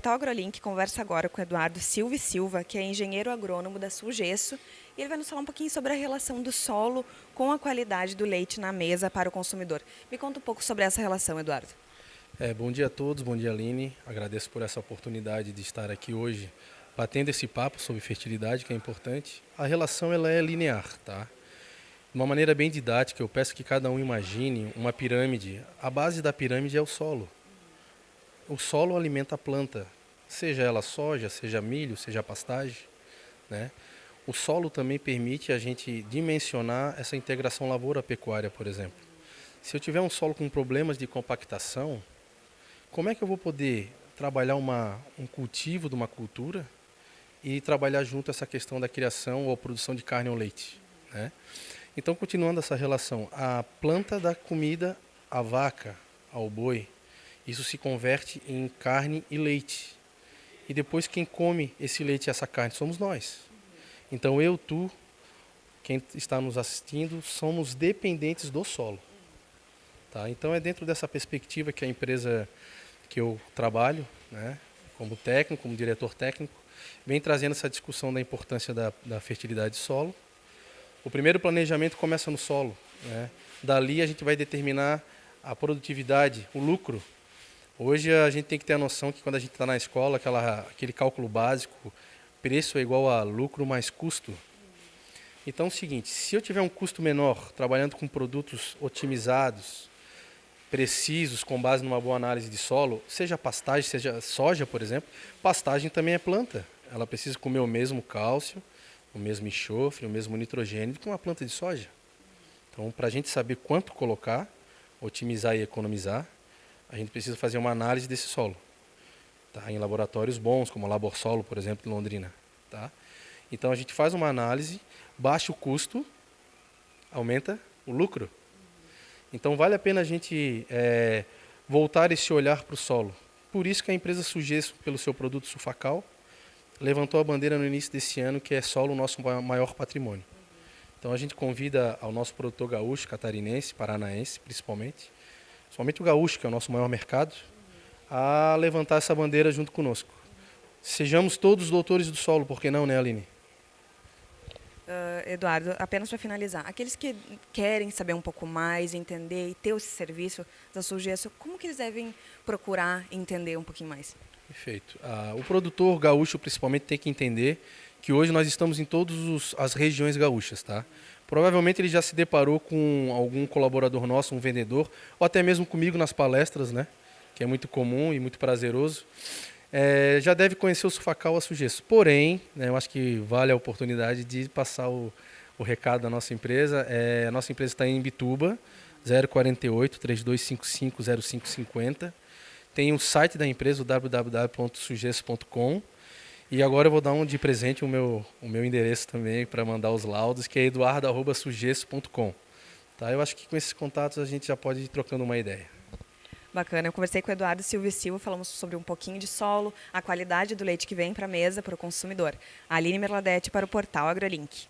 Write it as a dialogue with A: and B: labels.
A: Portal AgroLink conversa agora com Eduardo Silva Silva, que é engenheiro agrônomo da Sulgesso, e ele vai nos falar um pouquinho sobre a relação do solo com a qualidade do leite na mesa para o consumidor. Me conta um pouco sobre essa relação, Eduardo.
B: É, bom dia a todos, bom dia Aline. Agradeço por essa oportunidade de estar aqui hoje batendo esse papo sobre fertilidade, que é importante. A relação ela é linear, tá? De uma maneira bem didática, eu peço que cada um imagine uma pirâmide. A base da pirâmide é o solo o solo alimenta a planta, seja ela soja, seja milho, seja pastagem. Né? O solo também permite a gente dimensionar essa integração lavoura-pecuária, por exemplo. Se eu tiver um solo com problemas de compactação, como é que eu vou poder trabalhar uma, um cultivo de uma cultura e trabalhar junto essa questão da criação ou produção de carne ou leite? Né? Então, continuando essa relação, a planta da comida à vaca, ao boi, isso se converte em carne e leite. E depois quem come esse leite e essa carne somos nós. Então eu, tu, quem está nos assistindo, somos dependentes do solo. Tá? Então é dentro dessa perspectiva que a empresa que eu trabalho, né, como técnico, como diretor técnico, vem trazendo essa discussão da importância da, da fertilidade de solo. O primeiro planejamento começa no solo. Né? Dali a gente vai determinar a produtividade, o lucro Hoje a gente tem que ter a noção que quando a gente está na escola, aquela, aquele cálculo básico, preço é igual a lucro mais custo. Então é o seguinte, se eu tiver um custo menor, trabalhando com produtos otimizados, precisos, com base numa boa análise de solo, seja pastagem, seja soja, por exemplo, pastagem também é planta. Ela precisa comer o mesmo cálcio, o mesmo enxofre, o mesmo nitrogênio que uma planta de soja. Então, para a gente saber quanto colocar, otimizar e economizar, a gente precisa fazer uma análise desse solo. Tá? Em laboratórios bons, como o Laborsolo, por exemplo, em Londrina. Tá? Então a gente faz uma análise, baixa o custo, aumenta o lucro. Então vale a pena a gente é, voltar esse olhar para o solo. Por isso que a empresa Sugesso, pelo seu produto Sufacal, levantou a bandeira no início desse ano que é solo o nosso maior patrimônio. Então a gente convida ao nosso produtor gaúcho, catarinense, paranaense principalmente, somente o gaúcho, que é o nosso maior mercado, a levantar essa bandeira junto conosco. Sejamos todos doutores do solo, por que não, né, Aline?
A: Uh, Eduardo, apenas para finalizar, aqueles que querem saber um pouco mais, entender e ter esse serviço da Sulgesso, como que eles devem procurar entender um pouquinho mais?
B: Perfeito. Uh, o produtor gaúcho, principalmente, tem que entender que hoje nós estamos em todas as regiões gaúchas, tá? Provavelmente ele já se deparou com algum colaborador nosso, um vendedor, ou até mesmo comigo nas palestras, né? Que é muito comum e muito prazeroso. É, já deve conhecer o Sufacal a Sugesso. Porém, né, eu acho que vale a oportunidade de passar o, o recado da nossa empresa. É, a nossa empresa está em Bituba, 048 3255 0550. Tem o site da empresa, www.sugesso.com. E agora eu vou dar um de presente o meu, o meu endereço também para mandar os laudos, que é eduardo.sugesso.com. Tá? Eu acho que com esses contatos a gente já pode ir trocando uma ideia.
A: Bacana. Eu conversei com o Eduardo Silva Silva, falamos sobre um pouquinho de solo, a qualidade do leite que vem para a mesa para o consumidor. Aline Merladete para o portal AgroLink.